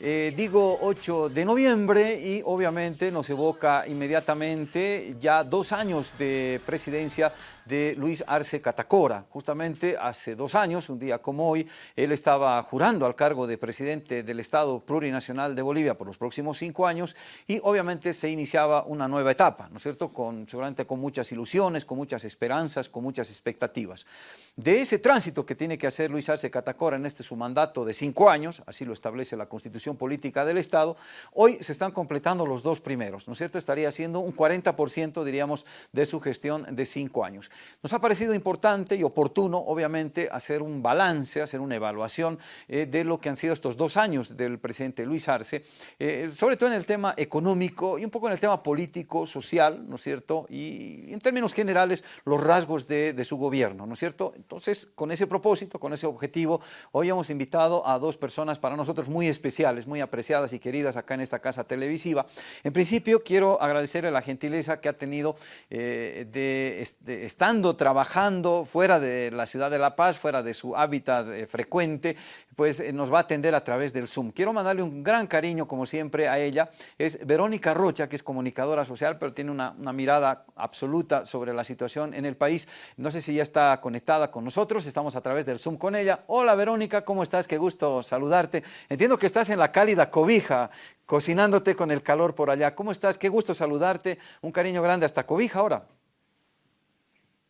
Eh, digo 8 de noviembre y obviamente nos evoca inmediatamente ya dos años de presidencia de Luis Arce Catacora. Justamente hace dos años, un día como hoy, él estaba jurando al cargo de presidente del Estado Plurinacional de Bolivia por los próximos cinco años y obviamente se iniciaba una nueva etapa, ¿no es cierto? Con, seguramente con muchas ilusiones, con muchas esperanzas, con muchas expectativas. De ese tránsito que tiene que hacer Luis Arce Catacora en este su mandato de cinco años, así lo establece la Constitución Política del Estado, hoy se están completando los dos primeros, ¿no es cierto? Estaría siendo un 40%, diríamos, de su gestión de cinco años. Nos ha parecido importante y oportuno, obviamente, hacer un balance, hacer una evaluación eh, de lo que han sido estos dos años del presidente Luis Arce, eh, sobre todo en el tema económico y un poco en el tema político, social, ¿no es cierto? Y en términos generales, los rasgos de, de su gobierno, ¿no es cierto? Entonces, con ese propósito, con ese objetivo, hoy hemos invitado a dos personas para nosotros muy especiales, muy apreciadas y queridas acá en esta casa televisiva. En principio, quiero agradecerle la gentileza que ha tenido eh, de, estando trabajando fuera de la ciudad de La Paz, fuera de su hábitat eh, frecuente, pues eh, nos va a atender a través del Zoom. Quiero mandarle un gran cariño, como siempre, a ella. Es Verónica Rocha, que es comunicadora social, pero tiene una, una mirada absoluta sobre la situación en el país. No sé si ya está conectada con nosotros, estamos a través del Zoom con ella. Hola Verónica, ¿cómo estás? Qué gusto saludarte. Entiendo que estás en la cálida cobija, cocinándote con el calor por allá. ¿Cómo estás? Qué gusto saludarte. Un cariño grande hasta cobija ahora.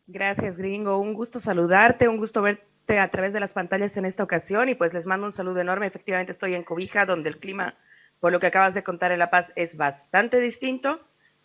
Gracias, gringo. Un gusto saludarte, un gusto verte a través de las pantallas en esta ocasión y pues les mando un saludo enorme. Efectivamente estoy en Cobija, donde el clima, por lo que acabas de contar en La Paz, es bastante distinto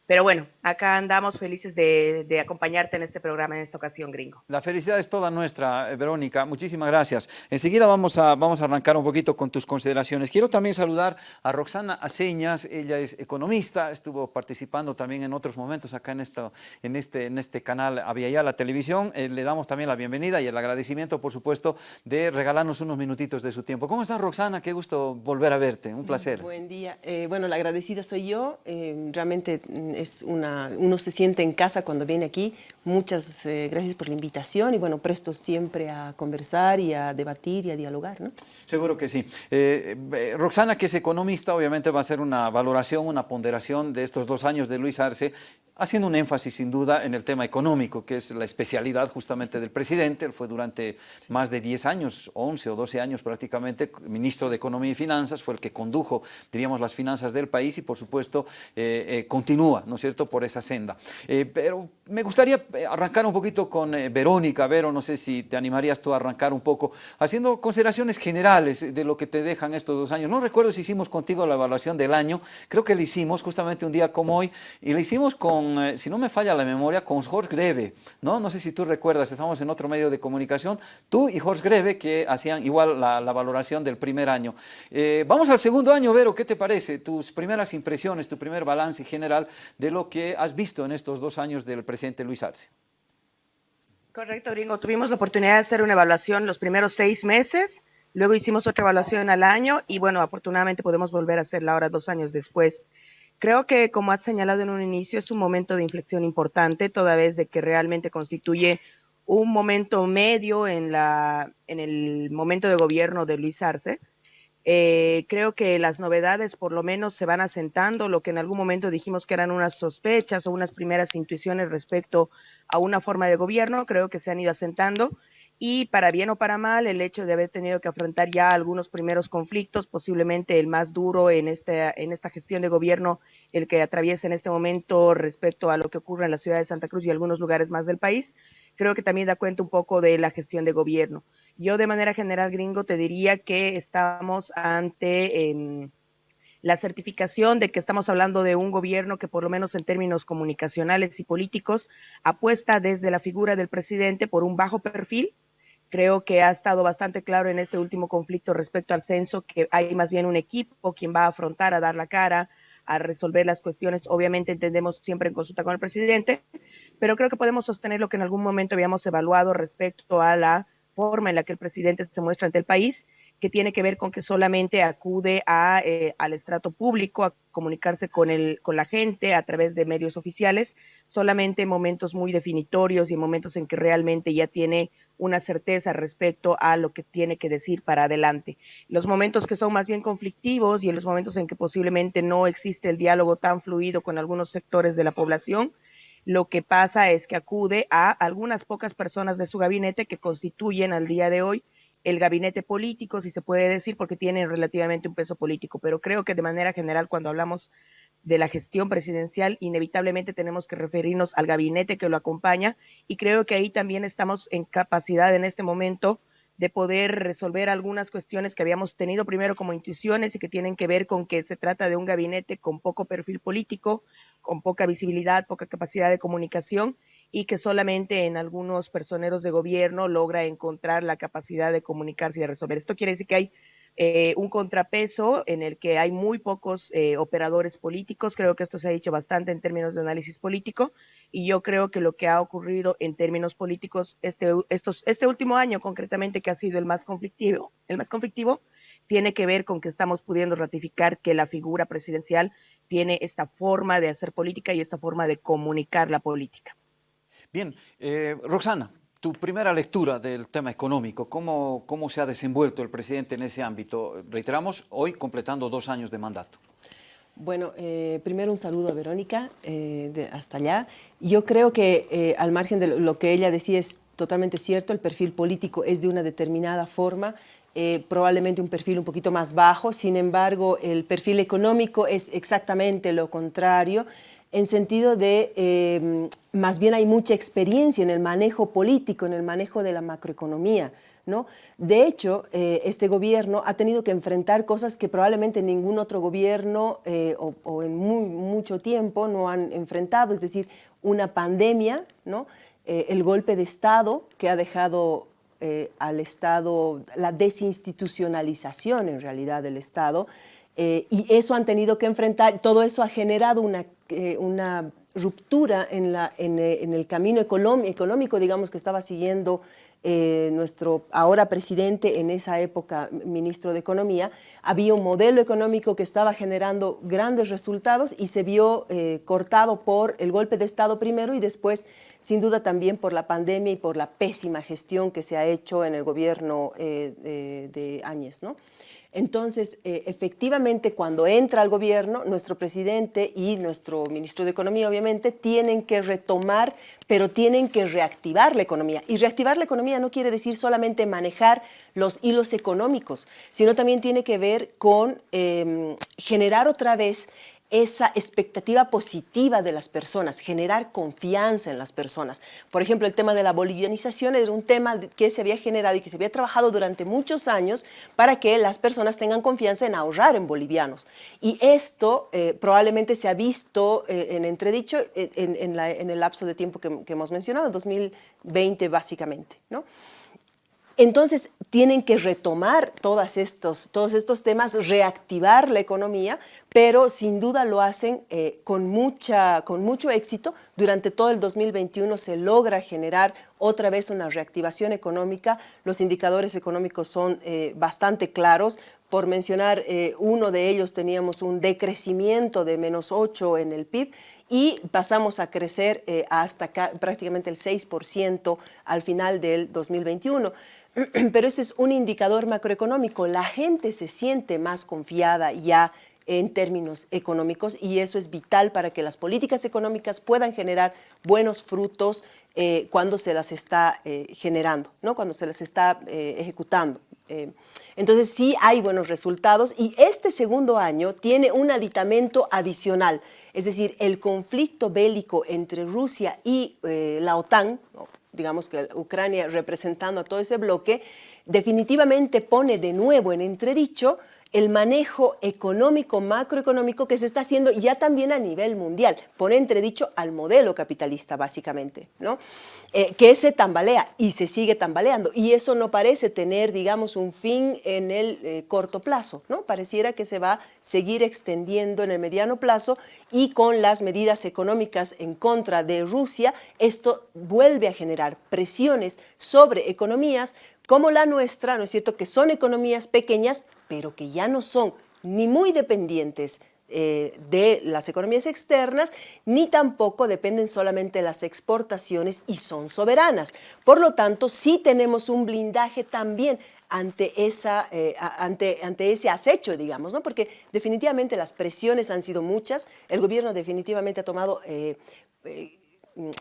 pero bueno, acá andamos felices de, de, acompañarte en este programa en esta ocasión, gringo. La felicidad es toda nuestra, eh, Verónica. Muchísimas gracias. Enseguida vamos a, vamos a arrancar un poquito con tus consideraciones. Quiero también saludar a Roxana Aceñas. Ella es economista, estuvo participando también en otros momentos acá en, esto, en, este, en este canal Avia la Televisión. Eh, le damos también la bienvenida y el agradecimiento, por supuesto, de regalarnos unos minutitos de su tiempo. ¿Cómo estás, Roxana? Qué gusto volver a verte. Un placer. Buen día. Eh, bueno, la agradecida soy yo. Eh, realmente es una, uno se siente en casa cuando viene aquí. Muchas eh, gracias por la invitación y bueno, presto siempre a conversar y a debatir y a dialogar, ¿no? Seguro que sí. Eh, eh, Roxana, que es economista, obviamente va a hacer una valoración, una ponderación de estos dos años de Luis Arce, haciendo un énfasis sin duda en el tema económico, que es la especialidad justamente del presidente. Él fue durante más de 10 años, 11 o 12 años prácticamente, ministro de Economía y Finanzas, fue el que condujo, diríamos, las finanzas del país y por supuesto continúa, ¿no es cierto?, por esa senda. Eh, pero me gustaría eh, arrancar un poquito con eh, Verónica, Vero, no sé si te animarías tú a arrancar un poco, haciendo consideraciones generales de lo que te dejan estos dos años. No recuerdo si hicimos contigo la evaluación del año, creo que la hicimos justamente un día como hoy, y la hicimos con, si no me falla la memoria, con Jorge Greve, ¿no? No sé si tú recuerdas, estamos en otro medio de comunicación, tú y Jorge Greve, que hacían igual la, la valoración del primer año. vamos al segundo año, Vero, ¿qué te parece? Tus primeras impresiones, tu primer balance general de lo que has visto en estos dos años del presidente Luis Arce. Correcto, Gringo. Tuvimos la oportunidad de hacer una evaluación los primeros seis meses, luego hicimos otra evaluación al año y bueno, afortunadamente podemos volver a hacerla ahora dos años después. Creo que, como has señalado en un inicio, es un momento de inflexión importante, toda vez de que realmente constituye un momento medio en, la, en el momento de gobierno de Luis Arce. Eh, creo que las novedades por lo menos se van asentando, lo que en algún momento dijimos que eran unas sospechas o unas primeras intuiciones respecto a una forma de gobierno, creo que se han ido asentando. Y para bien o para mal el hecho de haber tenido que afrontar ya algunos primeros conflictos, posiblemente el más duro en, este, en esta gestión de gobierno, el que atraviesa en este momento respecto a lo que ocurre en la ciudad de Santa Cruz y algunos lugares más del país, creo que también da cuenta un poco de la gestión de gobierno. Yo de manera general, gringo, te diría que estamos ante eh, la certificación de que estamos hablando de un gobierno que por lo menos en términos comunicacionales y políticos apuesta desde la figura del presidente por un bajo perfil. Creo que ha estado bastante claro en este último conflicto respecto al censo que hay más bien un equipo quien va a afrontar, a dar la cara, a resolver las cuestiones. Obviamente entendemos siempre en consulta con el presidente, pero creo que podemos sostener lo que en algún momento habíamos evaluado respecto a la forma en la que el presidente se muestra ante el país, que tiene que ver con que solamente acude a, eh, al estrato público a comunicarse con, el, con la gente a través de medios oficiales, solamente en momentos muy definitorios y en momentos en que realmente ya tiene una certeza respecto a lo que tiene que decir para adelante. Los momentos que son más bien conflictivos y en los momentos en que posiblemente no existe el diálogo tan fluido con algunos sectores de la población, lo que pasa es que acude a algunas pocas personas de su gabinete que constituyen al día de hoy el gabinete político, si se puede decir, porque tienen relativamente un peso político. Pero creo que de manera general, cuando hablamos de la gestión presidencial, inevitablemente tenemos que referirnos al gabinete que lo acompaña y creo que ahí también estamos en capacidad en este momento de poder resolver algunas cuestiones que habíamos tenido primero como intuiciones y que tienen que ver con que se trata de un gabinete con poco perfil político, con poca visibilidad, poca capacidad de comunicación y que solamente en algunos personeros de gobierno logra encontrar la capacidad de comunicarse y de resolver. Esto quiere decir que hay eh, un contrapeso en el que hay muy pocos eh, operadores políticos. Creo que esto se ha dicho bastante en términos de análisis político y yo creo que lo que ha ocurrido en términos políticos este, estos, este último año concretamente que ha sido el más conflictivo, el más conflictivo tiene que ver con que estamos pudiendo ratificar que la figura presidencial tiene esta forma de hacer política y esta forma de comunicar la política. Bien, eh, Roxana, tu primera lectura del tema económico, ¿cómo, ¿cómo se ha desenvuelto el presidente en ese ámbito? Reiteramos, hoy completando dos años de mandato. Bueno, eh, primero un saludo a Verónica, eh, hasta allá. Yo creo que al margen de lo que ella decía es totalmente cierto, el perfil político es de una determinada forma, probablemente un perfil un poquito más bajo, sin embargo el perfil económico es exactamente lo contrario, en sentido de, más bien hay mucha experiencia en el manejo político, en el manejo de la macroeconomía. De hecho, eh, este gobierno ha tenido que enfrentar cosas que probablemente ningún otro gobierno eh, o, en muy, mucho tiempo no han enfrentado, es decir, una pandemia. Eh, el golpe de Estado que ha dejado al Estado, la desinstitucionalización en realidad del Estado, y eso han tenido que enfrentar, todo eso ha generado una ruptura en, en, el camino económico, digamos, que estaba siguiendo eh, nuestro ahora presidente, en esa época ministro de Economía, había un modelo económico que estaba generando grandes resultados y se vio cortado por el golpe de Estado primero y después, sin duda, también por la pandemia y por la pésima gestión que se ha hecho en el gobierno de Áñez, ¿no? Entonces, eh, efectivamente, cuando entra al gobierno, nuestro presidente y nuestro ministro de Economía, obviamente, tienen que retomar, pero tienen que reactivar la economía. Y reactivar la economía no quiere decir solamente manejar los hilos económicos, sino también tiene que ver con em, generar otra vez esa expectativa positiva de las personas, generar confianza en las personas. Por ejemplo, el tema de la bolivianización era un tema que se había generado y que se había trabajado durante muchos años para que las personas tengan confianza en ahorrar en bolivianos. Y esto eh, probablemente se ha visto eh, en entredicho eh, en, el lapso de tiempo que, que hemos mencionado, 2020 básicamente. ¿no? Entonces, tienen que retomar todos estos, todos estos temas, reactivar la economía, pero sin duda lo hacen eh, con, mucha, con mucho éxito. Durante todo el 2021 se logra generar otra vez una reactivación económica. Los indicadores económicos son eh, bastante claros. Por mencionar eh, uno de ellos, teníamos un decrecimiento de menos 8 en el PIB y pasamos a crecer hasta prácticamente el 6% al final del 2021. pero ese es un indicador macroeconómico. La gente se siente más confiada ya en términos económicos y eso es vital para que las políticas económicas puedan generar buenos frutos eh, cuando se las está eh, generando, ¿no? cuando se las está eh, ejecutando. entonces sí hay buenos resultados y este segundo año tiene un aditamento adicional, es decir, el conflicto bélico entre Rusia y la OTAN, digamos que Ucrania representando a todo ese bloque, definitivamente pone de nuevo en entredicho el manejo económico, macroeconómico que se está haciendo ya también a nivel mundial. Pone entredicho al modelo capitalista, básicamente, ¿no? Eh, que se tambalea y se sigue tambaleando. Y eso no parece tener, digamos, un fin en el eh, corto plazo, ¿no? Pareciera que se va a seguir extendiendo en el mediano plazo y con las medidas económicas en contra de Rusia, esto vuelve a generar presiones sobre economías como la nuestra, ¿no es cierto?, que son economías pequeñas, pero que ya no son ni muy dependientes eh, de las economías externas, ni tampoco dependen solamente de las exportaciones y son soberanas. Por lo tanto, sí tenemos un blindaje también ante, esa, eh, ante, ante ese acecho, digamos, ¿no? porque definitivamente las presiones han sido muchas, el gobierno definitivamente ha tomado eh,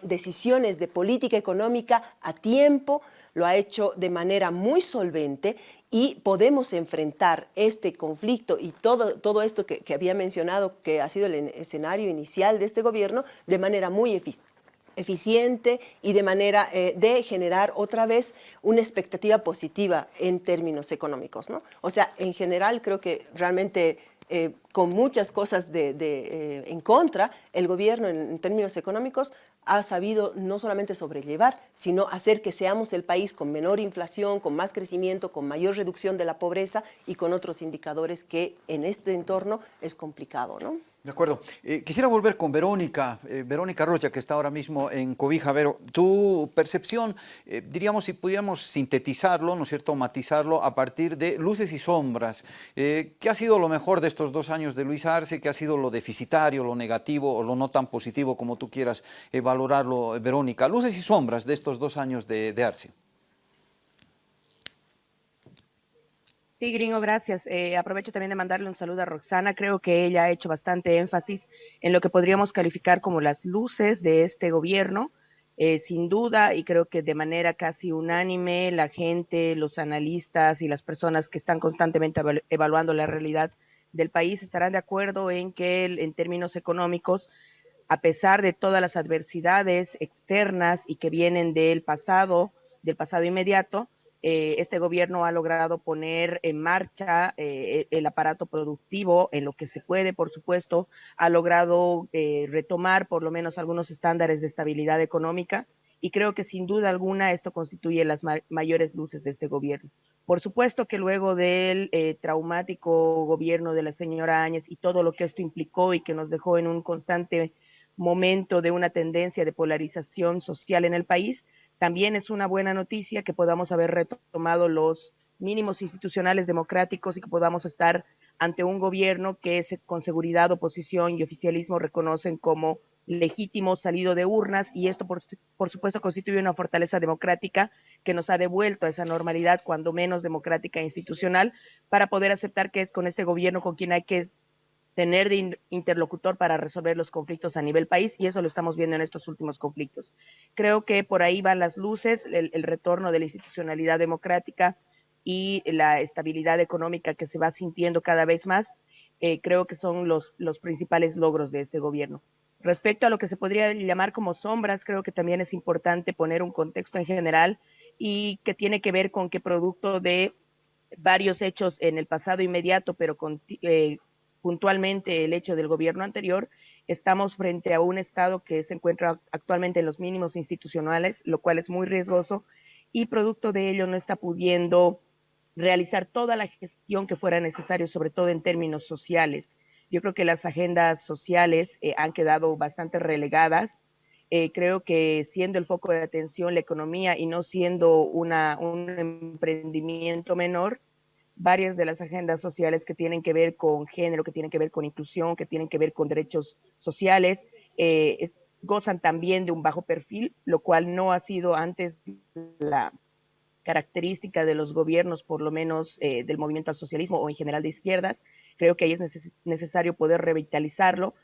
decisiones de política económica a tiempo, lo ha hecho de manera muy solvente y podemos enfrentar este conflicto y todo, todo esto que, había mencionado, que ha sido el escenario inicial de este gobierno, de manera muy eficiente y de manera eh, de generar otra vez una expectativa positiva en términos económicos. ¿no? O sea, en general creo que realmente eh, con muchas cosas de, eh, en contra, el gobierno en, términos económicos ha sabido no solamente sobrellevar, sino hacer que seamos el país con menor inflación, con más crecimiento, con mayor reducción de la pobreza y con otros indicadores que en este entorno es complicado. ¿no? De acuerdo. Eh, quisiera volver con Verónica, eh, Verónica Rocha, que está ahora mismo en Cobija. Vero, tu percepción, eh, diríamos, si pudiéramos sintetizarlo, ¿no es cierto?, matizarlo a partir de luces y sombras. ¿Qué ha sido lo mejor de estos dos años de Luis Arce? ¿Qué ha sido lo deficitario, lo negativo o lo no tan positivo como tú quieras valorarlo, Verónica? Luces y sombras de estos dos años de, de Arce. Sí, gringo, gracias. Eh, aprovecho también de mandarle un saludo a Roxana. Creo que ella ha hecho bastante énfasis en lo que podríamos calificar como las luces de este gobierno. Eh, sin duda, y creo que de manera casi unánime, la gente, los analistas y las personas que están constantemente evaluando la realidad del país estarán de acuerdo en que en términos económicos, a pesar de todas las adversidades externas y que vienen del pasado, del pasado inmediato, eh, este gobierno ha logrado poner en marcha eh, el aparato productivo en lo que se puede, por supuesto, ha logrado eh, retomar por lo menos algunos estándares de estabilidad económica y creo que sin duda alguna esto constituye las mayores luces de este gobierno. Por supuesto que luego del traumático gobierno de la señora Áñez y todo lo que esto implicó y que nos dejó en un constante momento de una tendencia de polarización social en el país, también es una buena noticia que podamos haber retomado los mínimos institucionales democráticos y que podamos estar ante un gobierno que con seguridad, oposición y oficialismo reconocen como legítimo salido de urnas y esto por, por, supuesto constituye una fortaleza democrática que nos ha devuelto a esa normalidad cuando menos democrática e institucional para poder aceptar que es con este gobierno con quien hay que tener de interlocutor para resolver los conflictos a nivel país y eso lo estamos viendo en estos últimos conflictos. Creo que por ahí van las luces, el, retorno de la institucionalidad democrática y la estabilidad económica que se va sintiendo cada vez más, eh, creo que son los, los principales logros de este gobierno. Respecto a lo que se podría llamar como sombras, creo que también es importante poner un contexto en general y que tiene que ver con que producto de varios hechos en el pasado inmediato, pero con, eh, puntualmente el hecho del gobierno anterior, estamos frente a un Estado que se encuentra actualmente en los mínimos institucionales, lo cual es muy riesgoso y producto de ello no está pudiendo realizar toda la gestión que fuera necesario, sobre todo en términos sociales. Yo creo que las agendas sociales eh, han quedado bastante relegadas. Eh, creo que siendo el foco de atención la economía y no siendo una, un emprendimiento menor, varias de las agendas sociales que tienen que ver con género, que tienen que ver con inclusión, que tienen que ver con derechos sociales, eh, gozan también de un bajo perfil, lo cual no ha sido antes la característica de los gobiernos, por lo menos eh, del movimiento al socialismo o en general de izquierdas. Creo que ahí es necesario poder revitalizarlo.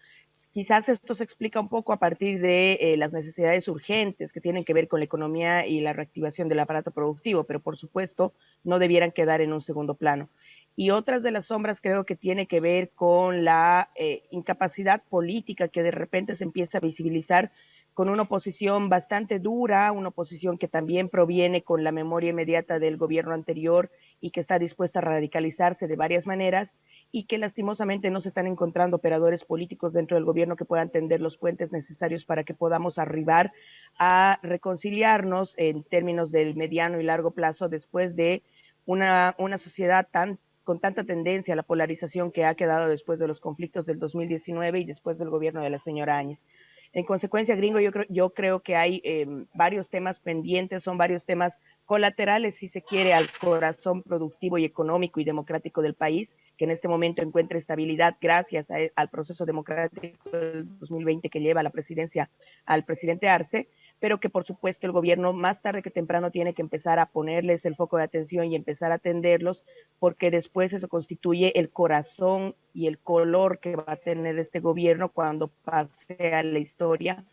Quizás esto se explica un poco a partir de eh, las necesidades urgentes que tienen que ver con la economía y la reactivación del aparato productivo, pero por supuesto no debieran quedar en un segundo plano. Y otras de las sombras creo que tiene que ver con la eh, incapacidad política que de repente se empieza a visibilizar con una oposición bastante dura, una oposición que también proviene con la memoria inmediata del gobierno anterior y que está dispuesta a radicalizarse de varias maneras y que lastimosamente no se están encontrando operadores políticos dentro del gobierno que puedan tender los puentes necesarios para que podamos arribar a reconciliarnos en términos del mediano y largo plazo después de una, una sociedad tan con tanta tendencia a la polarización que ha quedado después de los conflictos del 2019 y después del gobierno de la señora Áñez. En consecuencia, gringo, yo creo, yo creo que hay em, varios temas pendientes, son varios temas colaterales, si se quiere, al corazón productivo y económico y democrático del país, que en este momento encuentra estabilidad gracias al proceso democrático del 2020 que lleva la presidencia al presidente Arce pero que por supuesto el gobierno más tarde que temprano tiene que empezar a ponerles el foco de atención y empezar a atenderlos, porque después eso constituye el corazón y el color que va a tener este gobierno cuando pase a la historia,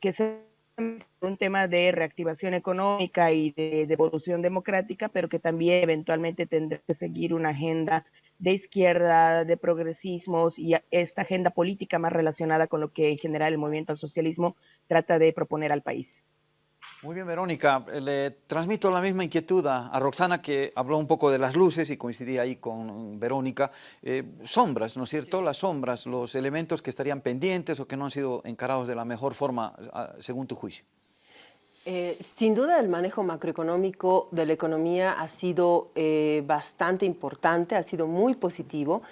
que es un tema de reactivación económica y de, de evolución democrática, pero que también eventualmente tendrá que seguir una agenda de izquierda, de progresismos y esta agenda política más relacionada con lo que en general el movimiento al socialismo trata de proponer al país. Muy bien, Verónica. Le transmito la misma inquietud a, Roxana, que habló un poco de las luces y coincidía ahí con Verónica. Eh, sombras, ¿no es cierto? Las sombras, los elementos que estarían pendientes o que no han sido encarados de la mejor forma, según tu juicio. Eh, sin duda el manejo macroeconómico de la economía ha sido eh, bastante importante, ha sido muy positivo.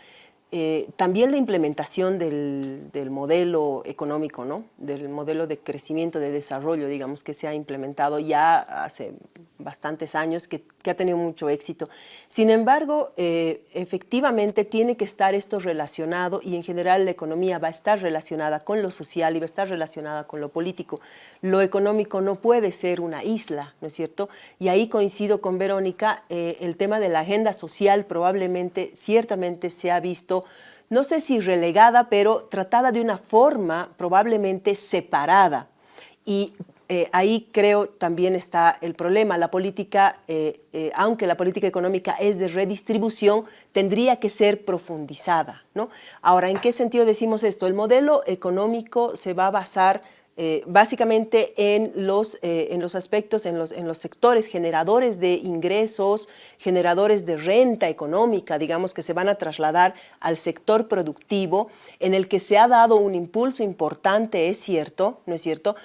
Eh, también la implementación del, del, modelo económico, ¿no? del modelo de crecimiento, de desarrollo, digamos, que se ha implementado ya hace bastantes años, que, que ha tenido mucho éxito. Sin embargo, eh, efectivamente tiene que estar esto relacionado y en general la economía va a estar relacionada con lo social y va a estar relacionada con lo político. Lo económico no puede ser una isla, ¿no es cierto? Y ahí coincido con Verónica, eh, el tema de la agenda social probablemente, ciertamente se ha visto no sé si relegada, pero tratada de una forma probablemente separada. Y eh, ahí creo también está el problema. La política, eh, eh, aunque la política económica es de redistribución, tendría que ser profundizada. ¿no? Ahora, ¿en qué sentido decimos esto? El modelo económico se va a basar básicamente en los, en los aspectos, en los, en los sectores generadores de ingresos, generadores de renta económica, digamos, que se van a trasladar al sector productivo, en el que se ha dado un impulso importante, es cierto, ¿no es cierto?,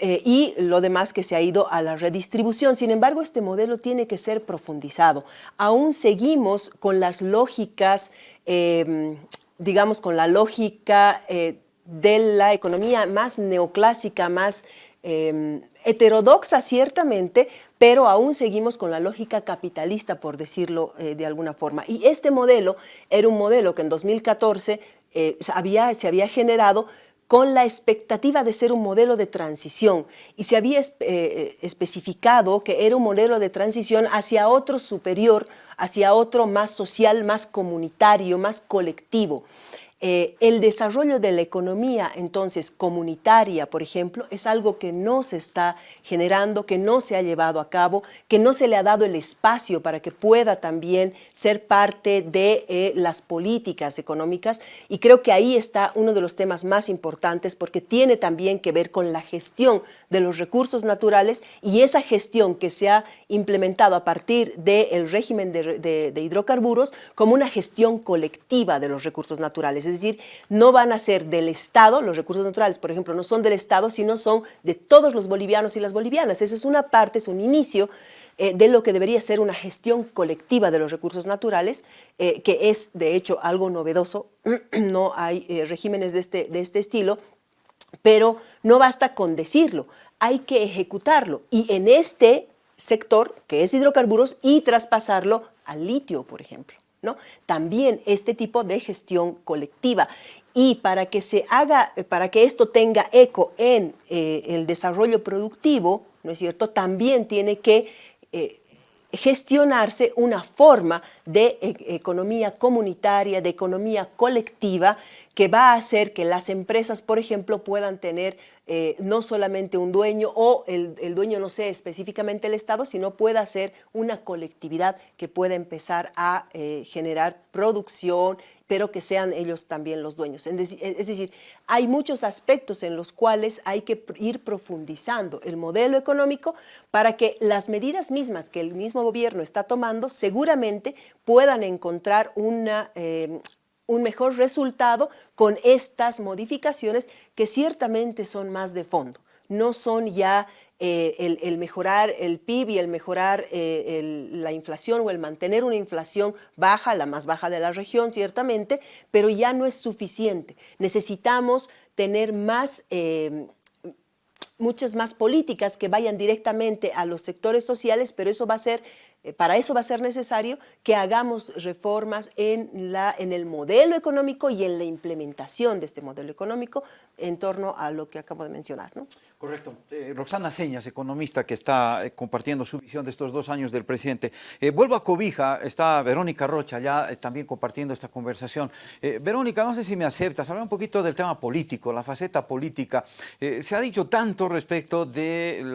eh, y lo demás que se ha ido a la redistribución. Sin embargo, este modelo tiene que ser profundizado. Aún seguimos con las lógicas, em, digamos, con la lógica eh, de la economía más neoclásica, más em, heterodoxa ciertamente, pero aún seguimos con la lógica capitalista, por decirlo eh, de alguna forma. Y este modelo era un modelo que en 2014 había, se había generado con la expectativa de ser un modelo de transición y se había eh, especificado que era un modelo de transición hacia otro superior, hacia otro más social, más comunitario, más colectivo. Eh, el desarrollo de la economía, entonces, comunitaria, por ejemplo, es algo que no se está generando, que no se ha llevado a cabo, que no se le ha dado el espacio para que pueda también ser parte de eh, las políticas económicas. Y creo que ahí está uno de los temas más importantes porque tiene también que ver con la gestión de los recursos naturales y esa gestión que se ha implementado a partir del régimen de hidrocarburos como una gestión colectiva de los recursos naturales es decir, no van a ser del Estado, los recursos naturales, por ejemplo, no son del Estado, sino son de todos los bolivianos y las bolivianas. Esa es una parte, es un inicio eh, de lo que debería ser una gestión colectiva de los recursos naturales, eh, que es de hecho algo novedoso, no hay eh, regímenes de este, de este estilo, pero no basta con decirlo, hay que ejecutarlo. Y en este sector, que es hidrocarburos, y traspasarlo al litio, por ejemplo. ¿No? También este tipo de gestión colectiva. Y para que se haga, para que esto tenga eco en eh, el desarrollo productivo, ¿no es cierto? También tiene que eh, gestionarse una forma de e, economía comunitaria, de economía colectiva, que va a hacer que las empresas, por ejemplo, puedan tener eh, no solamente un dueño o el, dueño no sea específicamente el Estado, sino pueda ser una colectividad que pueda empezar a eh, generar producción, pero que sean ellos también los dueños. Es decir, hay muchos aspectos en los cuales hay que ir profundizando el modelo económico para que las medidas mismas que el mismo gobierno está tomando seguramente puedan encontrar una, eh, un mejor resultado con estas modificaciones que ciertamente son más de fondo. No son ya eh, el, mejorar el PIB y el mejorar eh, la inflación o el mantener una inflación baja, la más baja de la región ciertamente, pero ya no es suficiente. Necesitamos tener más eh, muchas más políticas que vayan directamente a los sectores sociales, pero eso va a ser eh, para eso va a ser necesario que hagamos reformas en, la, en el modelo económico y en la implementación de este modelo económico en torno a lo que acabo de mencionar. ¿no? Correcto. Eh, Roxana Señas, economista que está eh, compartiendo su visión de estos dos años del presidente. vuelvo a Cobija, está Verónica Rocha ya también compartiendo esta conversación. Verónica, no sé si me aceptas, hablar un poquito del tema político, la faceta política. se ha dicho tanto respecto del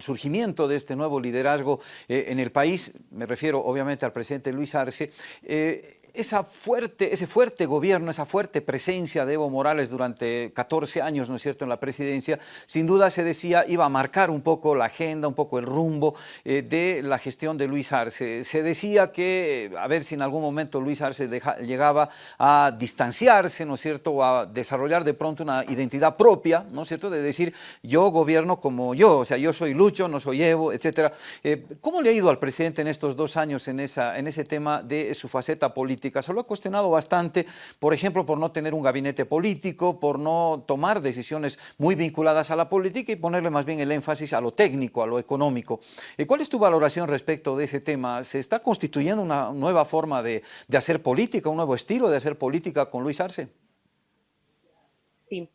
surgimiento de este nuevo liderazgo en el país me refiero obviamente al presidente Luis Arce, eh, esa fuerte, ese fuerte gobierno, esa fuerte presencia de Evo Morales durante 14 años, ¿no es cierto?, en la presidencia, sin duda se decía iba a marcar un poco la agenda, un poco el rumbo eh, de la gestión de Luis Arce. Se decía que, a ver si en algún momento Luis Arce llegaba a distanciarse, ¿no es cierto?, o a desarrollar de pronto una identidad propia, ¿no es cierto?, de decir yo gobierno como yo, o sea, yo soy Lucho, no soy Evo, etcétera. Eh, ¿Cómo le ha ido al presidente en estos dos años en, esa, en ese tema de su faceta política? Se lo ha cuestionado bastante, por ejemplo, por no tener un gabinete político, por no tomar decisiones muy vinculadas a la política y ponerle más bien el énfasis a lo técnico, a lo económico. Eh, ¿Cuál es tu valoración respecto de ese tema? ¿Se está constituyendo una nueva forma de, hacer política, un nuevo estilo de hacer política con Luis Arce? Sí,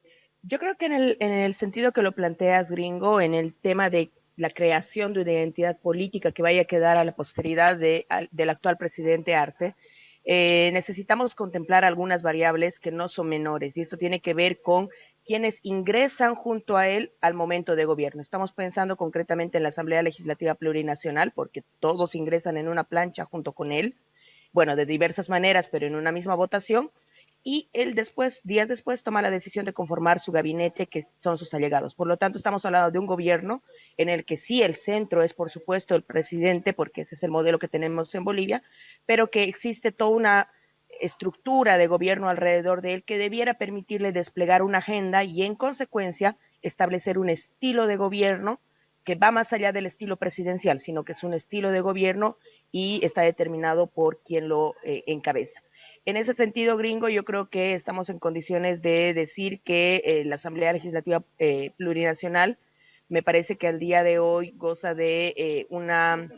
yo creo que en el, en el sentido que lo planteas, gringo, en el tema de la creación de una identidad política que vaya a quedar a la posteridad de, del actual presidente Arce, eh, necesitamos contemplar algunas variables que no son menores y esto tiene que ver con quienes ingresan junto a él al momento de gobierno. Estamos pensando concretamente en la Asamblea Legislativa Plurinacional porque todos ingresan en una plancha junto con él, bueno, de diversas maneras, pero en una misma votación y él después, días después, toma la decisión de conformar su gabinete, que son sus allegados. Por lo tanto, estamos hablando de un gobierno en el que sí el centro es, por supuesto, el presidente, porque ese es el modelo que tenemos en Bolivia, pero que existe toda una estructura de gobierno alrededor de él que debiera permitirle desplegar una agenda y, en consecuencia, establecer un estilo de gobierno que va más allá del estilo presidencial, sino que es un estilo de gobierno y está determinado por quien lo eh, encabeza. En ese sentido, gringo, yo creo que estamos en condiciones de decir que eh, la Asamblea Legislativa eh, Plurinacional me parece que al día de hoy goza de eh, una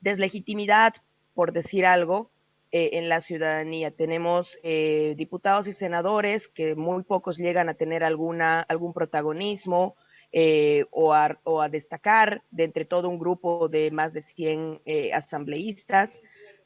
deslegitimidad, por decir algo, en la ciudadanía. Tenemos diputados y senadores que muy pocos llegan a tener alguna, algún protagonismo o a, o, a, destacar de entre todo un grupo de más de 100 asambleístas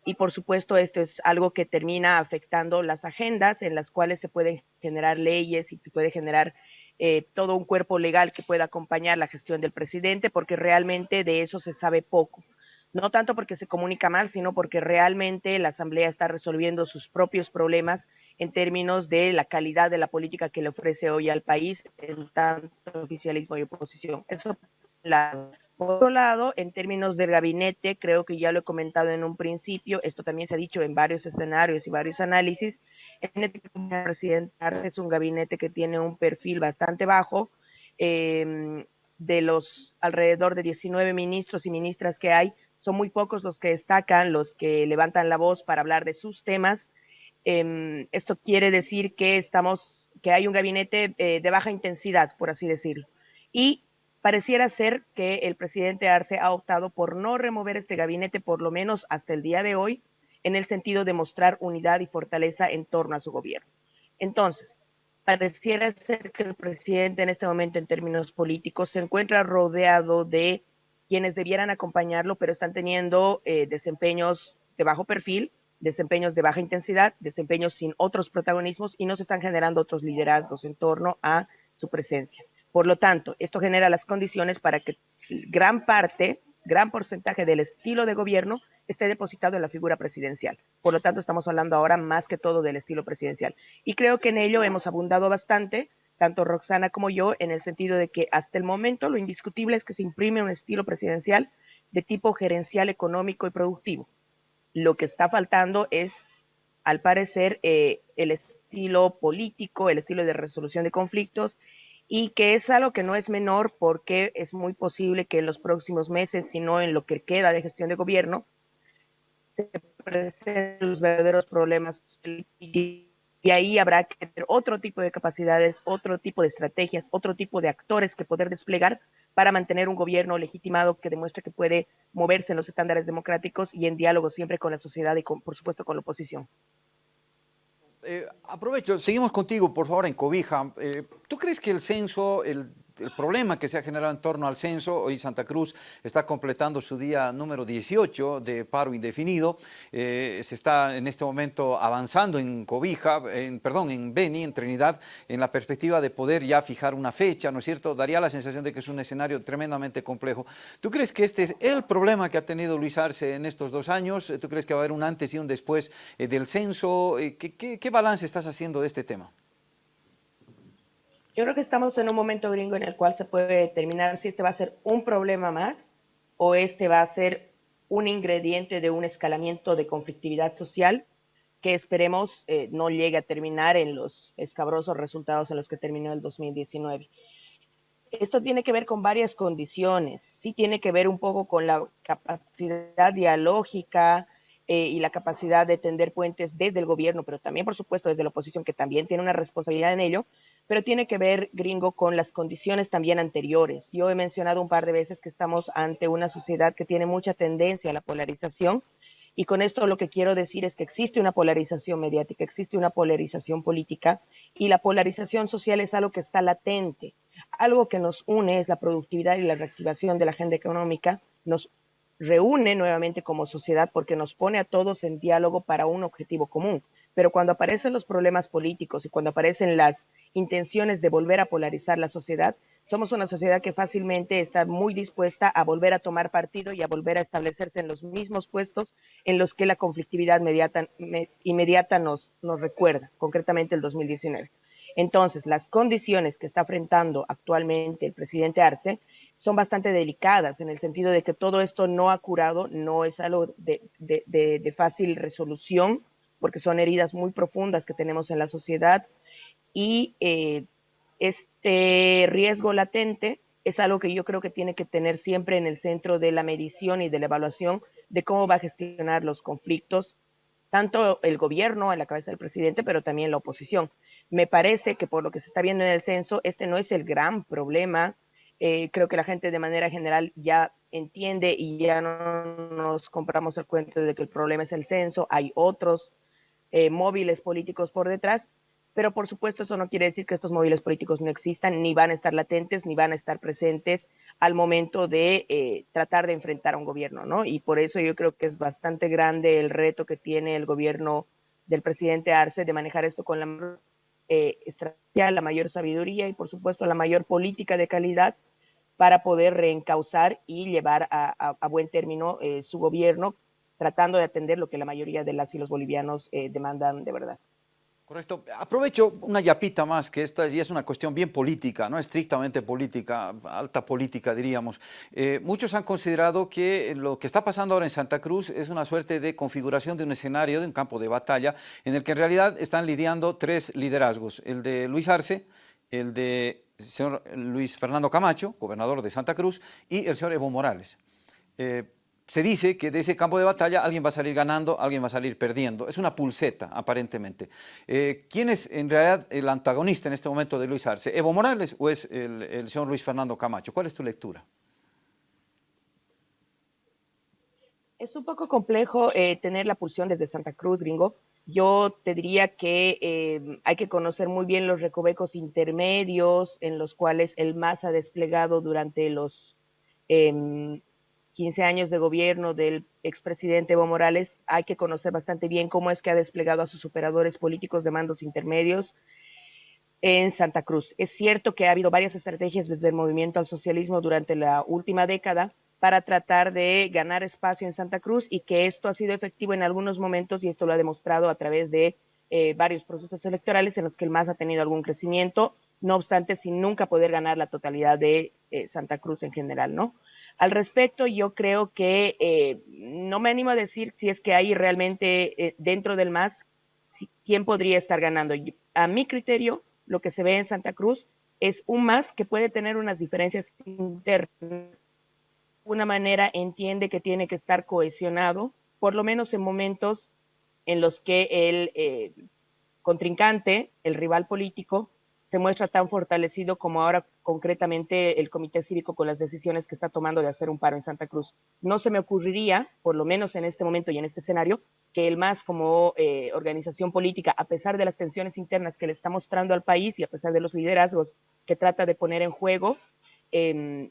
y por supuesto esto es algo que termina afectando las agendas en las cuales se pueden generar leyes y se puede generar eh, todo un cuerpo legal que pueda acompañar la gestión del presidente, porque realmente de eso se sabe poco. No tanto porque se comunica mal, sino porque realmente la Asamblea está resolviendo sus propios problemas en términos de la calidad de la política que le ofrece hoy al país, en tanto oficialismo y oposición. Eso la por otro lado, en términos del gabinete, creo que ya lo he comentado en un principio, esto también se ha dicho en varios escenarios y varios análisis, el presidente es un gabinete que tiene un perfil bastante bajo, em, de los alrededor de 19 ministros y ministras que hay, son muy pocos los que destacan, los que levantan la voz para hablar de sus temas. Em, esto quiere decir que estamos, que hay un gabinete eh, de baja intensidad, por así decirlo. Y Pareciera ser que el presidente Arce ha optado por no remover este gabinete, por lo menos hasta el día de hoy, en el sentido de mostrar unidad y fortaleza en torno a su gobierno. Entonces, pareciera ser que el presidente en este momento en términos políticos se encuentra rodeado de quienes debieran acompañarlo, pero están teniendo eh, desempeños de bajo perfil, desempeños de baja intensidad, desempeños sin otros protagonismos y no se están generando otros liderazgos en torno a su presencia. Por lo tanto, esto genera las condiciones para que gran parte, gran porcentaje del estilo de gobierno esté depositado en la figura presidencial. Por lo tanto, estamos hablando ahora más que todo del estilo presidencial. Y creo que en ello hemos abundado bastante, tanto Roxana como yo, en el sentido de que hasta el momento lo indiscutible es que se imprime un estilo presidencial de tipo gerencial, económico y productivo. Lo que está faltando es, al parecer, eh, el estilo político, el estilo de resolución de conflictos y que es algo que no es menor porque es muy posible que en los próximos meses, si no en lo que queda de gestión de gobierno, se presenten los verdaderos problemas y ahí habrá que tener otro tipo de capacidades, otro tipo de estrategias, otro tipo de actores que poder desplegar para mantener un gobierno legitimado que demuestre que puede moverse en los estándares democráticos y en diálogo siempre con la sociedad y por supuesto con la oposición. Eh, aprovecho, seguimos contigo, por favor, en Cobija. Eh, ¿Tú crees que el censo, el el problema que se ha generado en torno al censo. Hoy Santa Cruz está completando su día número 18 de paro indefinido. Eh, se está en este momento avanzando en Cobija, en, perdón, en Beni, en Trinidad, en la perspectiva de poder ya fijar una fecha, ¿no es cierto? Daría la sensación de que es un escenario tremendamente complejo. ¿Tú crees que este es el problema que ha tenido Luis Arce en estos dos años? ¿Tú crees que va a haber un antes y un después eh, del censo? Eh, qué balance estás haciendo de este tema? Yo creo que estamos en un momento gringo en el cual se puede determinar si este va a ser un problema más o este va a ser un ingrediente de un escalamiento de conflictividad social que esperemos eh, no llegue a terminar en los escabrosos resultados en los que terminó el 2019. Esto tiene que ver con varias condiciones. Sí tiene que ver un poco con la capacidad dialógica eh, y la capacidad de tender puentes desde el gobierno, pero también, por supuesto, desde la oposición, que también tiene una responsabilidad en ello, pero tiene que ver, gringo, con las condiciones también anteriores. Yo he mencionado un par de veces que estamos ante una sociedad que tiene mucha tendencia a la polarización y con esto lo que quiero decir es que existe una polarización mediática, existe una polarización política y la polarización social es algo que está latente. Algo que nos une es la productividad y la reactivación de la agenda económica, nos reúne nuevamente como sociedad porque nos pone a todos en diálogo para un objetivo común. Pero cuando aparecen los problemas políticos y cuando aparecen las intenciones de volver a polarizar la sociedad, somos una sociedad que fácilmente está muy dispuesta a volver a tomar partido y a volver a establecerse en los mismos puestos en los que la conflictividad inmediata, nos, recuerda, concretamente el 2019. Entonces, las condiciones que está enfrentando actualmente el presidente Arce son bastante delicadas en el sentido de que todo esto no ha curado, no es algo de fácil resolución, porque son heridas muy profundas que tenemos en la sociedad y eh, este riesgo latente es algo que yo creo que tiene que tener siempre en el centro de la medición y de la evaluación de cómo va a gestionar los conflictos, tanto el gobierno en la cabeza del presidente, pero también la oposición. Me parece que por lo que se está viendo en el censo, este no es el gran problema. Eh, creo que la gente de manera general ya entiende y ya no nos compramos el cuento de que el problema es el censo. Hay otros eh, móviles políticos por detrás, pero por supuesto eso no quiere decir que estos móviles políticos no existan, ni van a estar latentes, ni van a estar presentes al momento de eh, tratar de enfrentar a un gobierno, ¿no? Y por eso yo creo que es bastante grande el reto que tiene el gobierno del presidente Arce de manejar esto con la eh, estrategia, la mayor sabiduría y por supuesto la mayor política de calidad para poder reencauzar y llevar a, buen término eh, su gobierno tratando de atender lo que la mayoría de las y los bolivianos eh, demandan de verdad. Correcto. Aprovecho una yapita más, que esta ya es una cuestión bien política, no estrictamente política, alta política diríamos. Eh, muchos han considerado que lo que está pasando ahora en Santa Cruz es una suerte de configuración de un escenario, de un campo de batalla, en el que en realidad están lidiando tres liderazgos, el de Luis Arce, el de señor Luis Fernando Camacho, gobernador de Santa Cruz, y el señor Evo Morales. Eh, se dice que de ese campo de batalla alguien va a salir ganando, alguien va a salir perdiendo. Es una pulseta, aparentemente. Eh, ¿Quién es en realidad el antagonista en este momento de Luis Arce? ¿Evo Morales o es el, señor Luis Fernando Camacho? ¿Cuál es tu lectura? Es un poco complejo eh, tener la pulsión desde Santa Cruz, gringo. Yo te diría que eh, hay que conocer muy bien los recovecos intermedios en los cuales el MAS ha desplegado durante los em, 15 años de gobierno del expresidente Evo Morales, hay que conocer bastante bien cómo es que ha desplegado a sus operadores políticos de mandos intermedios en Santa Cruz. Es cierto que ha habido varias estrategias desde el movimiento al socialismo durante la última década para tratar de ganar espacio en Santa Cruz y que esto ha sido efectivo en algunos momentos y esto lo ha demostrado a través de eh, varios procesos electorales en los que el MAS ha tenido algún crecimiento, no obstante, sin nunca poder ganar la totalidad de eh, Santa Cruz en general, ¿no? Al respecto, yo creo que eh, no me animo a decir si es que hay realmente eh, dentro del MAS quién podría estar ganando. A mi criterio, lo que se ve en Santa Cruz es un más que puede tener unas diferencias internas. De una manera entiende que tiene que estar cohesionado, por lo menos en momentos en los que el eh, contrincante, el rival político, se muestra tan fortalecido como ahora concretamente el Comité Cívico con las decisiones que está tomando de hacer un paro en Santa Cruz. No se me ocurriría, por lo menos en este momento y en este escenario, que el MAS como eh, organización política, a pesar de las tensiones internas que le está mostrando al país y a pesar de los liderazgos que trata de poner en juego, em,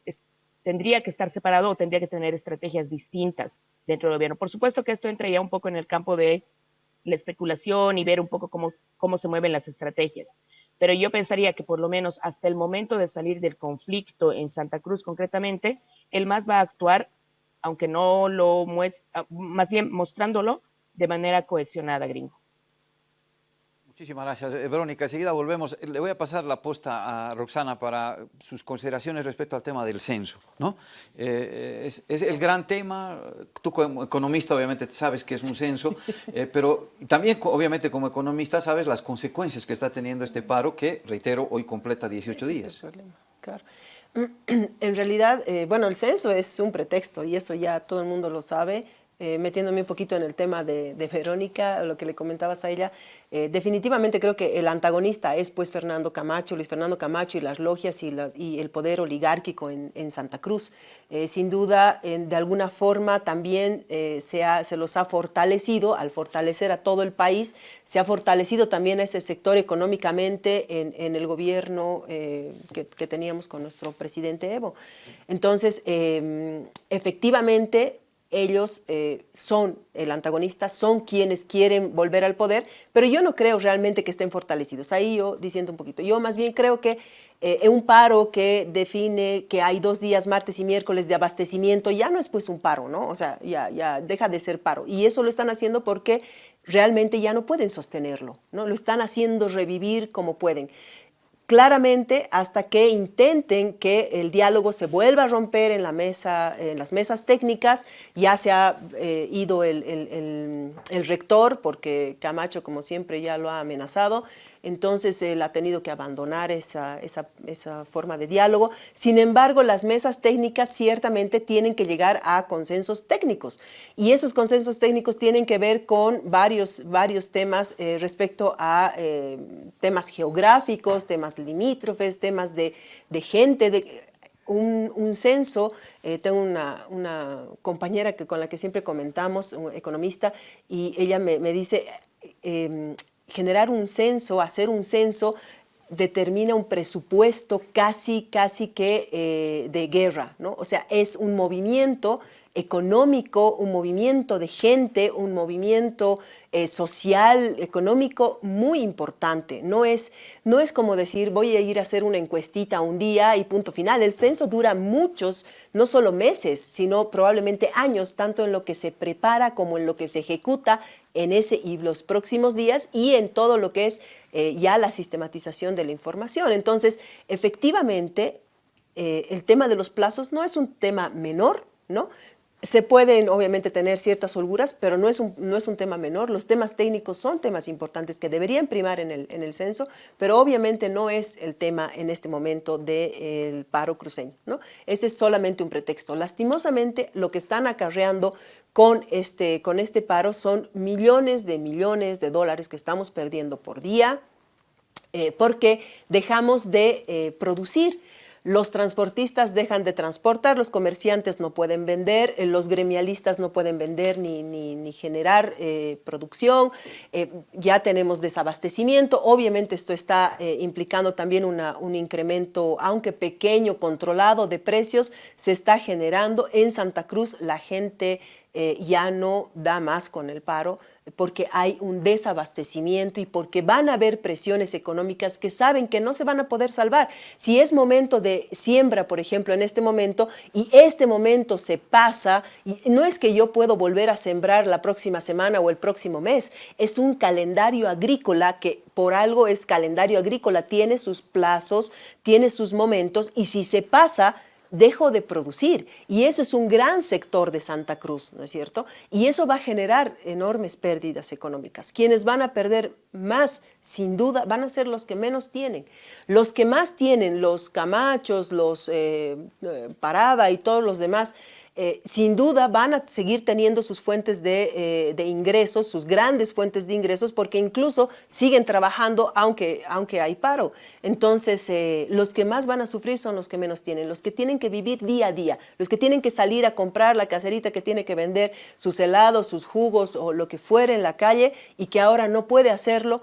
tendría que estar separado o tendría que tener estrategias distintas dentro del gobierno. Por supuesto que esto entra ya un poco en el campo de la especulación y ver un poco cómo, cómo se mueven las estrategias pero yo pensaría que por lo menos hasta el momento de salir del conflicto en Santa Cruz concretamente, el MAS va a actuar, aunque no lo muestra, más bien mostrándolo de manera cohesionada, gringo. Muchísimas gracias, eh, Verónica. Enseguida volvemos. Le voy a pasar la posta a Roxana para sus consideraciones respecto al tema del censo. ¿no? Eh, es, el gran tema. Tú como economista obviamente sabes que es un censo, eh, pero también obviamente como economista sabes las consecuencias que está teniendo este paro que, reitero, hoy completa 18 días. Es el problema, claro. En realidad, bueno, el censo es un pretexto y eso ya todo el mundo lo sabe. Eh, metiéndome un poquito en el tema de, Verónica, lo que le comentabas a ella, eh, definitivamente creo que el antagonista es pues Fernando Camacho, Luis Fernando Camacho y las logias y, el poder oligárquico en, Santa Cruz. Eh, sin duda, de alguna forma también se, se, los ha fortalecido, al fortalecer a todo el país, se ha fortalecido también a ese sector económicamente en, el gobierno que, que, teníamos con nuestro presidente Evo. Entonces, efectivamente, ellos eh, son el antagonista, son quienes quieren volver al poder, pero yo no creo realmente que estén fortalecidos. Ahí yo diciendo un poquito, yo más bien creo que eh, un paro que define que hay dos días, martes y miércoles, de abastecimiento, ya no es pues un paro, ¿no? O sea, ya, ya deja de ser paro. Y eso lo están haciendo porque realmente ya no pueden sostenerlo, ¿no? Lo están haciendo revivir como pueden claramente hasta que intenten que el diálogo se vuelva a romper en, la mesa, en las mesas técnicas. Ya se ha eh, ido el, el, rector, porque Camacho, como siempre, ya lo ha amenazado entonces él ha tenido que abandonar esa, forma de diálogo. Sin embargo, las mesas técnicas ciertamente tienen que llegar a consensos técnicos y esos consensos técnicos tienen que ver con varios, varios temas eh, respecto a eh, temas geográficos, temas limítrofes, temas de, gente, de, un, censo, eh, tengo una, compañera que, con la que siempre comentamos, economista, y ella me, me dice, em, generar un censo, hacer un censo, determina un presupuesto casi, casi que eh, de guerra, ¿no? O sea, es un movimiento económico, un movimiento de gente, un movimiento eh, social, económico muy importante. No es, no es como decir voy a ir a hacer una encuestita un día y punto final. El censo dura muchos, no solo meses, sino probablemente años, tanto en lo que se prepara como en lo que se ejecuta en ese y los próximos días y en todo lo que es eh, ya la sistematización de la información. Entonces, efectivamente, eh, el tema de los plazos no es un tema menor, ¿no? Se pueden obviamente tener ciertas holguras, pero no es, un, no es un tema menor. Los temas técnicos son temas importantes que deberían primar en el, en el censo, pero obviamente no es el tema en este momento del paro cruceño. ¿no? Ese es solamente un pretexto. Lastimosamente, lo que están acarreando con este, con este paro son millones de millones de dólares que estamos perdiendo por día, eh, porque dejamos de eh, producir los transportistas dejan de transportar, los comerciantes no pueden vender, eh, los gremialistas no pueden vender ni, ni, generar eh, producción, eh, ya tenemos desabastecimiento, obviamente esto está implicando también un incremento, aunque pequeño, controlado de precios, se está generando en Santa Cruz, la gente ya no da más con el paro, porque hay un desabastecimiento y porque van a haber presiones económicas que saben que no se van a poder salvar. Si es momento de siembra, por ejemplo, en este momento, y este momento se pasa, y no es que yo puedo volver a sembrar la próxima semana o el próximo mes, es un calendario agrícola que por algo es calendario agrícola, tiene sus plazos, tiene sus momentos, y si se pasa, dejó de producir. Y eso es un gran sector de Santa Cruz, ¿no es cierto? Y eso va a generar enormes pérdidas económicas. Quienes van a perder más, sin duda, van a ser los que menos tienen. Los que más tienen, los camachos, los eh, eh, parada y todos los demás, eh, sin duda van a seguir teniendo sus fuentes de, de, ingresos, sus grandes fuentes de ingresos, porque incluso siguen trabajando aunque, aunque hay paro. Entonces, eh, los que más van a sufrir son los que menos tienen, los que tienen que vivir día a día, los que tienen que salir a comprar la caserita que tiene que vender sus helados, sus jugos o lo que fuera en la calle y que ahora no puede hacerlo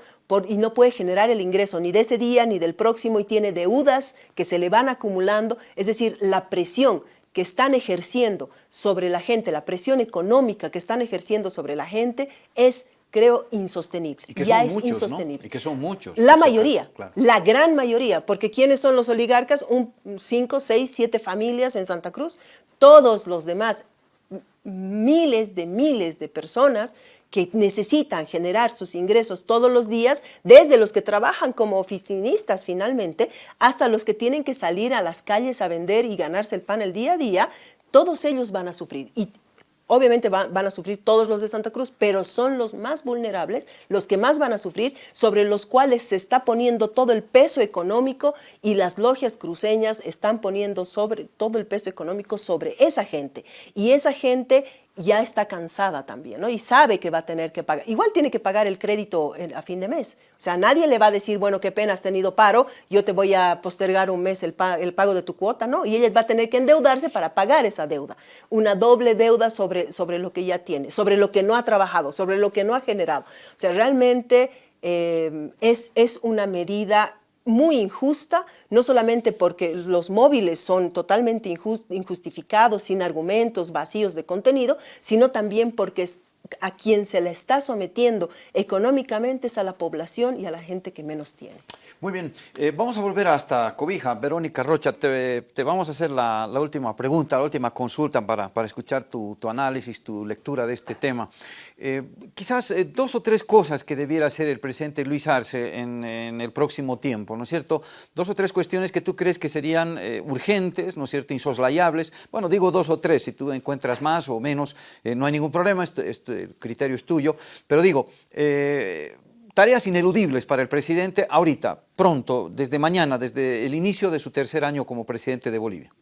y no puede generar el ingreso ni de ese día ni del próximo y tiene deudas que se le van acumulando, es decir, la presión que están ejerciendo sobre la gente, la presión económica que están ejerciendo sobre la gente es creo insostenible. Y que ya son es muchos, insostenible. ¿no? Y que son muchos. La mayoría, claro. la gran mayoría, porque ¿quiénes son los oligarcas? Un, cinco, seis, siete familias en Santa Cruz. Todos los demás, miles de miles de personas que necesitan generar sus ingresos todos los días, desde los que trabajan como oficinistas finalmente, hasta los que tienen que salir a las calles a vender y ganarse el pan el día a día, todos ellos van a sufrir. Y Obviamente van, a sufrir todos los de Santa Cruz, pero son los más vulnerables, los que más van a sufrir, sobre los cuales se está poniendo todo el peso económico y las logias cruceñas están poniendo sobre todo el peso económico sobre esa gente. Y esa gente ya está cansada también, ¿no? Y sabe que va a tener que pagar. Igual tiene que pagar el crédito a fin de mes. O sea, nadie le va a decir, bueno, qué pena, has tenido paro, yo te voy a postergar un mes el pago de tu cuota, ¿no? Y ella va a tener que endeudarse para pagar esa deuda. Una doble deuda sobre, sobre lo que ya tiene, sobre lo que no ha trabajado, sobre lo que no ha generado. O sea, realmente eh, es, es una medida muy injusta, no solamente porque los móviles son totalmente injustificados, sin argumentos, vacíos de contenido, sino también porque a quien se le está sometiendo económicamente es a la población y a la gente que menos tiene. Muy bien, eh, vamos a volver hasta Cobija. Verónica Rocha, te, vamos a hacer la, la, última pregunta, la última consulta para, para escuchar tu, tu, análisis, tu lectura de este tema. Eh, quizás eh, dos o tres cosas que debiera hacer el presidente Luis Arce en, el próximo tiempo, ¿no es cierto? Dos o tres cuestiones que tú crees que serían urgentes, ¿no es cierto?, insoslayables. Bueno, digo dos o tres, si tú encuentras más o menos, no hay ningún problema, el criterio es tuyo, pero digo, eh, tareas ineludibles para el presidente ahorita, pronto, desde mañana, desde el inicio de su tercer año como presidente de Bolivia?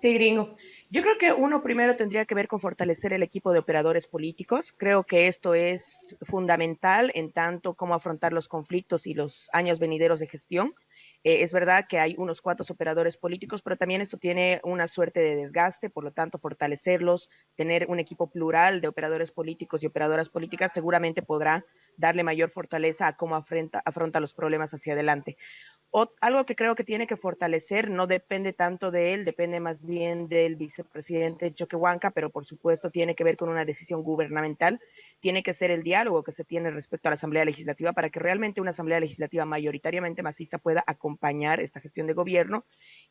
Sí, gringo. Yo creo que uno primero tendría que ver con fortalecer el equipo de operadores políticos. Creo que esto es fundamental en tanto como afrontar los conflictos y los años venideros de gestión. Eh, es verdad que hay unos cuantos operadores políticos, pero también esto tiene una suerte de desgaste, por lo tanto, fortalecerlos, tener un equipo plural de operadores políticos y operadoras políticas seguramente podrá darle mayor fortaleza a cómo afronta, afronta los problemas hacia adelante. O, algo que creo que tiene que fortalecer no depende tanto de él, depende más bien del vicepresidente Choquehuanca, pero por supuesto tiene que ver con una decisión gubernamental, tiene que ser el diálogo que se tiene respecto a la Asamblea Legislativa para que realmente una Asamblea Legislativa mayoritariamente masista pueda acompañar esta gestión de gobierno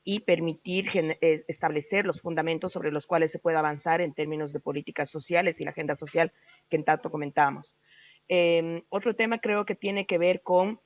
y permitir establecer los fundamentos sobre los cuales se pueda avanzar en términos de políticas sociales y la agenda social que en tanto comentábamos. Eh, otro tema creo que tiene que ver con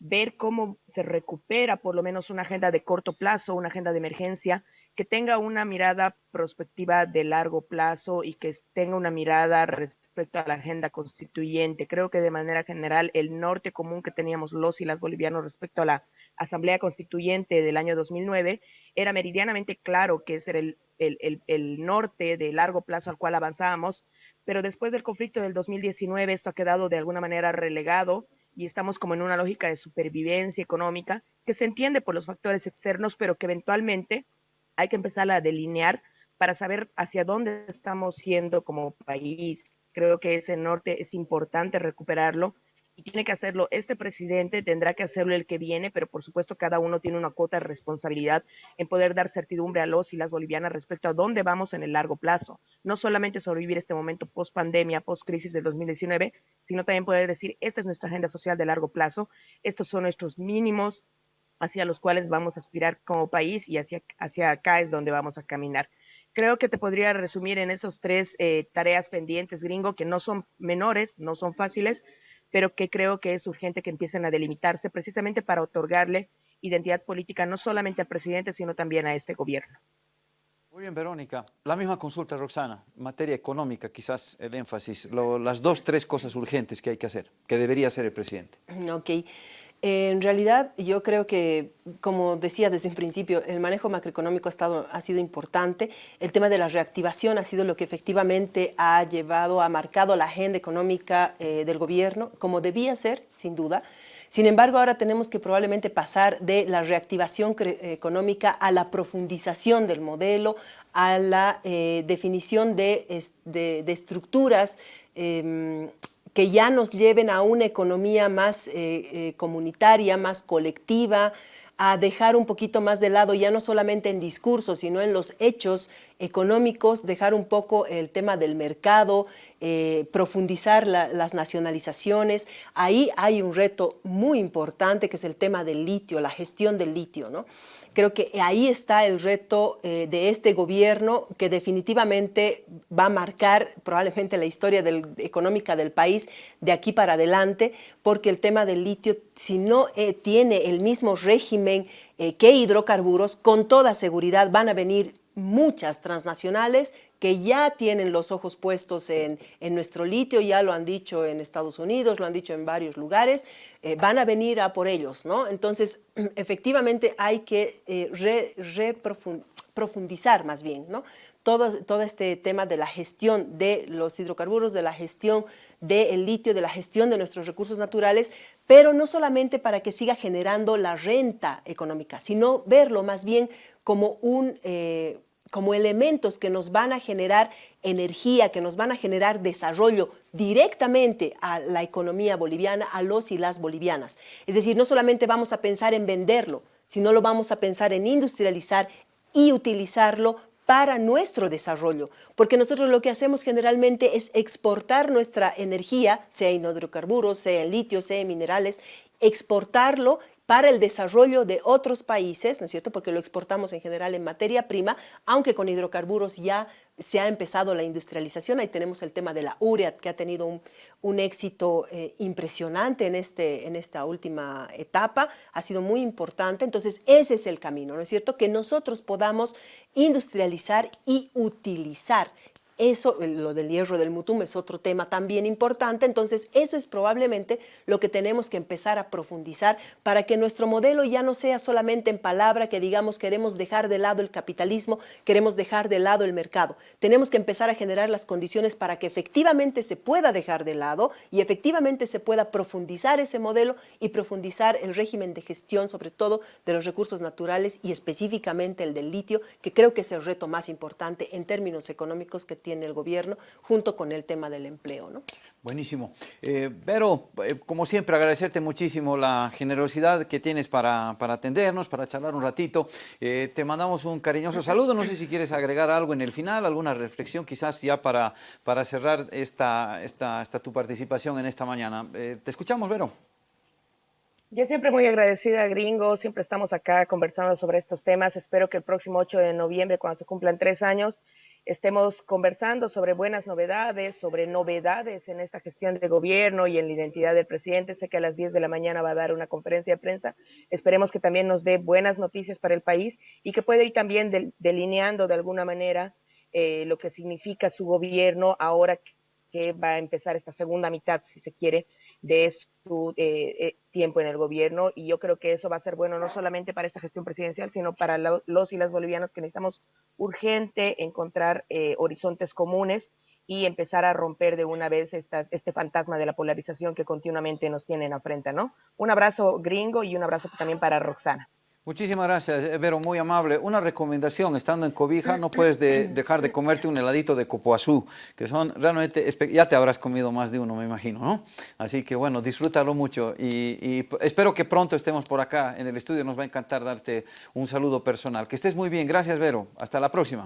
ver cómo se recupera por lo menos una agenda de corto plazo, una agenda de emergencia, que tenga una mirada prospectiva de largo plazo y que tenga una mirada respecto a la agenda constituyente. Creo que de manera general el norte común que teníamos los y las bolivianos respecto a la Asamblea Constituyente del año 2009 era meridianamente claro que ese era el, el, el, el norte de largo plazo al cual avanzábamos, pero después del conflicto del 2019 esto ha quedado de alguna manera relegado y estamos como en una lógica de supervivencia económica que se entiende por los factores externos, pero que eventualmente hay que empezar a delinear para saber hacia dónde estamos yendo como país. Creo que ese norte es importante recuperarlo y tiene que hacerlo este presidente, tendrá que hacerlo el que viene, pero por supuesto cada uno tiene una cuota de responsabilidad en poder dar certidumbre a los y las bolivianas respecto a dónde vamos en el largo plazo. No solamente sobrevivir este momento post pandemia, post crisis del 2019, sino también poder decir, esta es nuestra agenda social de largo plazo, estos son nuestros mínimos hacia los cuales vamos a aspirar como país y hacia, hacia acá es donde vamos a caminar. Creo que te podría resumir en esos tres eh, tareas pendientes, gringo, que no son menores, no son fáciles, pero que creo que es urgente que empiecen a delimitarse precisamente para otorgarle identidad política no solamente al presidente, sino también a este gobierno. Muy bien, Verónica. La misma consulta, Roxana. Materia económica, quizás el énfasis, las dos, tres cosas urgentes que hay que hacer, que debería hacer el presidente. Ok. En realidad, yo creo que, como decía desde un principio, el manejo macroeconómico ha, estado, ha sido importante. El tema de la reactivación ha sido lo que efectivamente ha llevado, ha marcado la agenda económica eh, del gobierno, como debía ser, sin duda. Sin embargo, ahora tenemos que probablemente pasar de la reactivación económica a la profundización del modelo, a la eh, definición de, estructuras em, que ya nos lleven a una economía más eh, eh, comunitaria, más colectiva, a dejar un poquito más de lado, ya no solamente en discursos, sino en los hechos económicos, dejar un poco el tema del mercado, eh, profundizar las nacionalizaciones. Ahí hay un reto muy importante que es el tema del litio, la gestión del litio. ¿no? Creo que ahí está el reto eh, de este gobierno que definitivamente va a marcar probablemente la historia económica del país de aquí para adelante, porque el tema del litio, si no eh, tiene el mismo régimen eh, que hidrocarburos, con toda seguridad van a venir muchas transnacionales que ya tienen los ojos puestos en, nuestro litio, ya lo han dicho en Estados Unidos, lo han dicho en varios lugares, eh, van a venir a por ellos, ¿no? Entonces, efectivamente hay que eh, profundizar más bien, ¿no? Todo, todo este tema de la gestión de los hidrocarburos, de la gestión del litio, de la gestión de nuestros recursos naturales, pero no solamente para que siga generando la renta económica, sino verlo más bien como un... Eh, como elementos que nos van a generar energía, que nos van a generar desarrollo directamente a la economía boliviana, a los y las bolivianas. Es decir, no solamente vamos a pensar en venderlo, sino lo vamos a pensar en industrializar y utilizarlo para nuestro desarrollo, porque nosotros lo que hacemos generalmente es exportar nuestra energía, sea en hidrocarburos, sea en litio, sea en minerales, exportarlo para el desarrollo de otros países, ¿no es cierto? Porque lo exportamos en general en materia prima, aunque con hidrocarburos ya se ha empezado la industrialización. Ahí tenemos el tema de la urea, que ha tenido un, éxito eh, impresionante en, este, en esta última etapa, ha sido muy importante. Entonces, ese es el camino, ¿no es cierto? Que nosotros podamos industrializar y utilizar eso, lo del hierro del mutum es otro tema también importante, entonces eso es probablemente lo que tenemos que empezar a profundizar para que nuestro modelo ya no sea solamente en palabra que digamos queremos dejar de lado el capitalismo, queremos dejar de lado el mercado. Tenemos que empezar a generar las condiciones para que efectivamente se pueda dejar de lado y efectivamente se pueda profundizar ese modelo y profundizar el régimen de gestión, sobre todo de los recursos naturales y específicamente el del litio, que creo que es el reto más importante en términos económicos que tiene en el gobierno, junto con el tema del empleo. ¿no? Buenísimo. Eh, Vero, eh, como siempre, agradecerte muchísimo la generosidad que tienes para, para atendernos, para charlar un ratito. Eh, te mandamos un cariñoso saludo. No sé si quieres agregar algo en el final, alguna reflexión quizás ya para, para cerrar esta, esta, esta tu participación en esta mañana. te escuchamos, Vero. Yo siempre muy agradecida, Gringo, siempre estamos acá conversando sobre estos temas. Espero que el próximo 8 de noviembre, cuando se cumplan tres años, estemos conversando sobre buenas novedades, sobre novedades en esta gestión de gobierno y en la identidad del presidente. Sé que a las 10 de la mañana va a dar una conferencia de prensa. Esperemos que también nos dé buenas noticias para el país y que pueda ir también delineando de alguna manera eh, lo que significa su gobierno ahora que va a empezar esta segunda mitad, si se quiere, de su eh, eh, tiempo en el gobierno y yo creo que eso va a ser bueno no solamente para esta gestión presidencial, sino para los y las bolivianos que necesitamos urgente encontrar eh, horizontes comunes y empezar a romper de una vez estas, este fantasma de la polarización que continuamente nos tienen a ¿no? Un abrazo gringo y un abrazo también para Roxana. Muchísimas gracias, eh, Vero, muy amable. Una recomendación, estando en Cobija, no puedes dejar de comerte un heladito de copoazú, que son realmente, ya te habrás comido más de uno, me imagino, ¿no? Así que bueno, disfrútalo mucho y, espero que pronto estemos por acá en el estudio, nos va a encantar darte un saludo personal. Que estés muy bien, gracias Vero, hasta la próxima.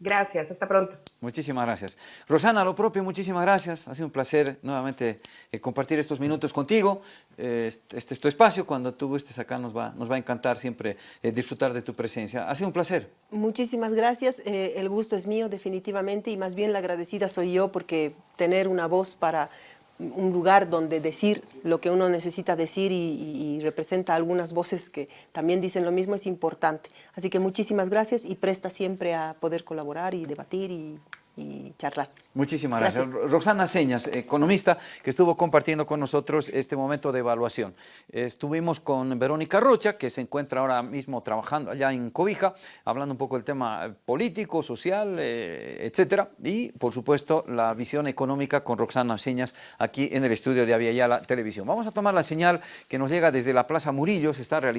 Gracias, hasta pronto. Muchísimas gracias. Rosana, lo propio, muchísimas gracias. Ha sido un placer nuevamente eh, compartir estos minutos contigo. Eh, este es tu espacio, cuando tú estés acá nos va, nos va a encantar siempre eh, disfrutar de tu presencia. Ha sido un placer. Muchísimas gracias, el gusto es mío definitivamente y más bien la agradecida soy yo porque tener una voz para un lugar donde decir lo que uno necesita decir y, representa algunas voces que también dicen lo mismo es importante. Así que muchísimas gracias y presta siempre a poder colaborar y debatir y y charlar. Muchísimas gracias. Roxana Señas, economista, que estuvo compartiendo con nosotros este momento de evaluación. Estuvimos con Verónica Rocha, que se encuentra ahora mismo trabajando allá en Cobija, hablando un poco del tema político, social, eh, etcétera, y por supuesto la visión económica con Roxana Señas aquí en el estudio de Aviala Televisión. Vamos a tomar la señal que nos llega desde la Plaza Murillo, se está realizando